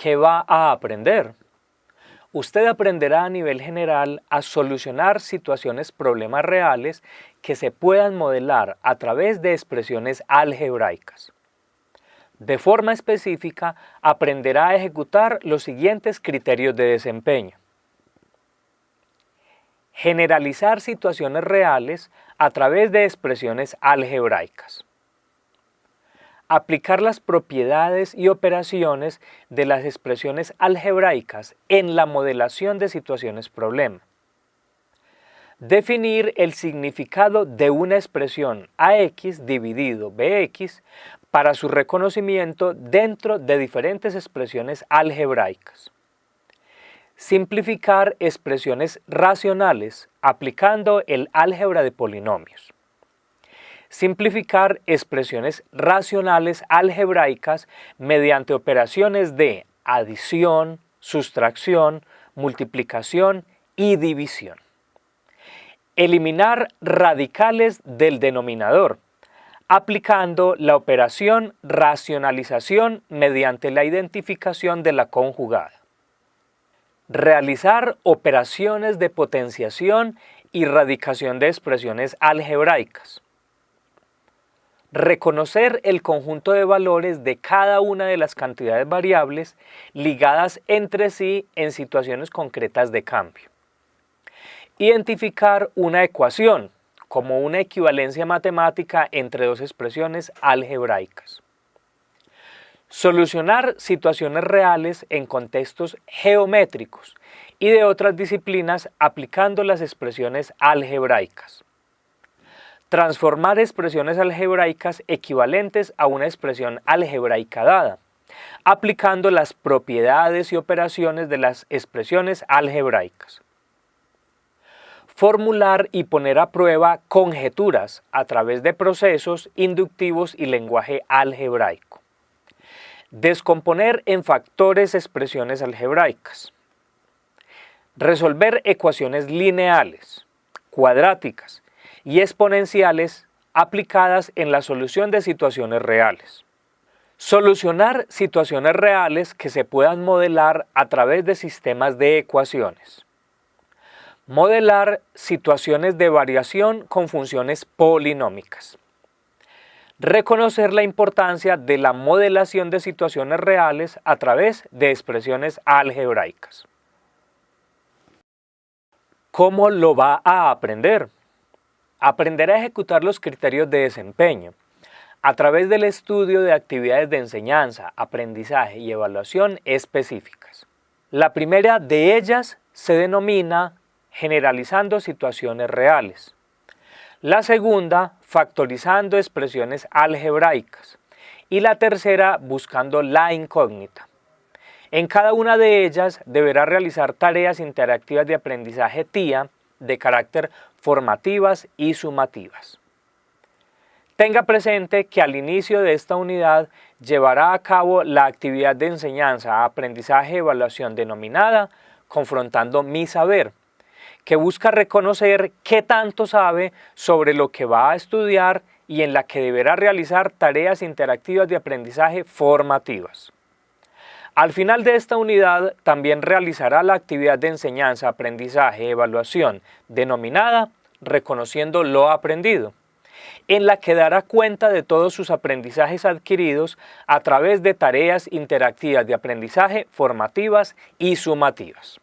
¿qué va a aprender? Usted aprenderá a nivel general a solucionar situaciones problemas reales que se puedan modelar a través de expresiones algebraicas. De forma específica, aprenderá a ejecutar los siguientes criterios de desempeño. Generalizar situaciones reales a través de expresiones algebraicas aplicar las propiedades y operaciones de las expresiones algebraicas en la modelación de situaciones problema. Definir el significado de una expresión AX dividido BX para su reconocimiento dentro de diferentes expresiones algebraicas. Simplificar expresiones racionales aplicando el álgebra de polinomios simplificar expresiones racionales algebraicas mediante operaciones de adición, sustracción, multiplicación y división. Eliminar radicales del denominador, aplicando la operación racionalización mediante la identificación de la conjugada. Realizar operaciones de potenciación y radicación de expresiones algebraicas reconocer el conjunto de valores de cada una de las cantidades variables ligadas entre sí en situaciones concretas de cambio. Identificar una ecuación como una equivalencia matemática entre dos expresiones algebraicas. Solucionar situaciones reales en contextos geométricos y de otras disciplinas aplicando las expresiones algebraicas transformar expresiones algebraicas equivalentes a una expresión algebraica dada, aplicando las propiedades y operaciones de las expresiones algebraicas. Formular y poner a prueba conjeturas a través de procesos inductivos y lenguaje algebraico. Descomponer en factores expresiones algebraicas. Resolver ecuaciones lineales, cuadráticas, y exponenciales aplicadas en la solución de situaciones reales. Solucionar situaciones reales que se puedan modelar a través de sistemas de ecuaciones. Modelar situaciones de variación con funciones polinómicas. Reconocer la importancia de la modelación de situaciones reales a través de expresiones algebraicas. ¿Cómo lo va a aprender? Aprender a ejecutar los criterios de desempeño a través del estudio de actividades de enseñanza, aprendizaje y evaluación específicas. La primera de ellas se denomina generalizando situaciones reales. La segunda, factorizando expresiones algebraicas. Y la tercera, buscando la incógnita. En cada una de ellas deberá realizar tareas interactivas de aprendizaje TIA de carácter formativas y sumativas. Tenga presente que al inicio de esta unidad llevará a cabo la actividad de enseñanza, aprendizaje evaluación denominada Confrontando mi saber, que busca reconocer qué tanto sabe sobre lo que va a estudiar y en la que deberá realizar tareas interactivas de aprendizaje formativas. Al final de esta unidad también realizará la actividad de enseñanza, aprendizaje, evaluación, denominada Reconociendo lo aprendido, en la que dará cuenta de todos sus aprendizajes adquiridos a través de tareas interactivas de aprendizaje formativas y sumativas.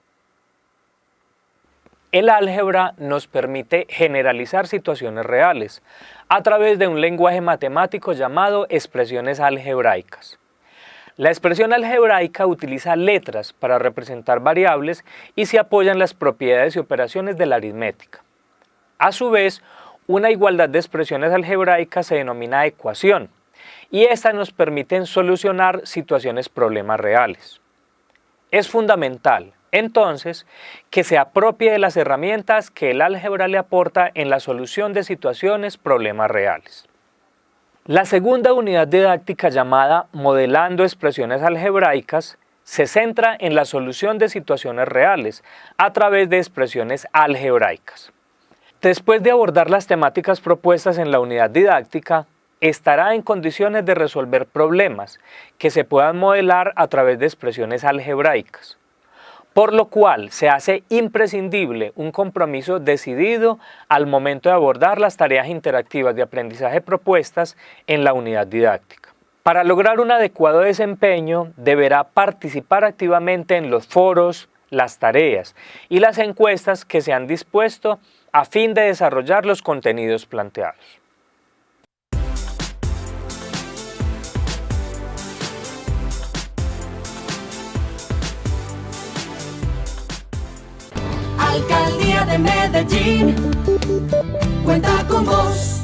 El álgebra nos permite generalizar situaciones reales a través de un lenguaje matemático llamado expresiones algebraicas. La expresión algebraica utiliza letras para representar variables y se apoya en las propiedades y operaciones de la aritmética. A su vez, una igualdad de expresiones algebraicas se denomina ecuación y estas nos permiten solucionar situaciones problemas reales. Es fundamental, entonces, que se apropie de las herramientas que el álgebra le aporta en la solución de situaciones problemas reales. La segunda unidad didáctica llamada Modelando expresiones algebraicas se centra en la solución de situaciones reales a través de expresiones algebraicas. Después de abordar las temáticas propuestas en la unidad didáctica, estará en condiciones de resolver problemas que se puedan modelar a través de expresiones algebraicas por lo cual se hace imprescindible un compromiso decidido al momento de abordar las tareas interactivas de aprendizaje propuestas en la unidad didáctica. Para lograr un adecuado desempeño, deberá participar activamente en los foros, las tareas y las encuestas que se han dispuesto a fin de desarrollar los contenidos planteados. Alcaldía de Medellín cuenta con vos.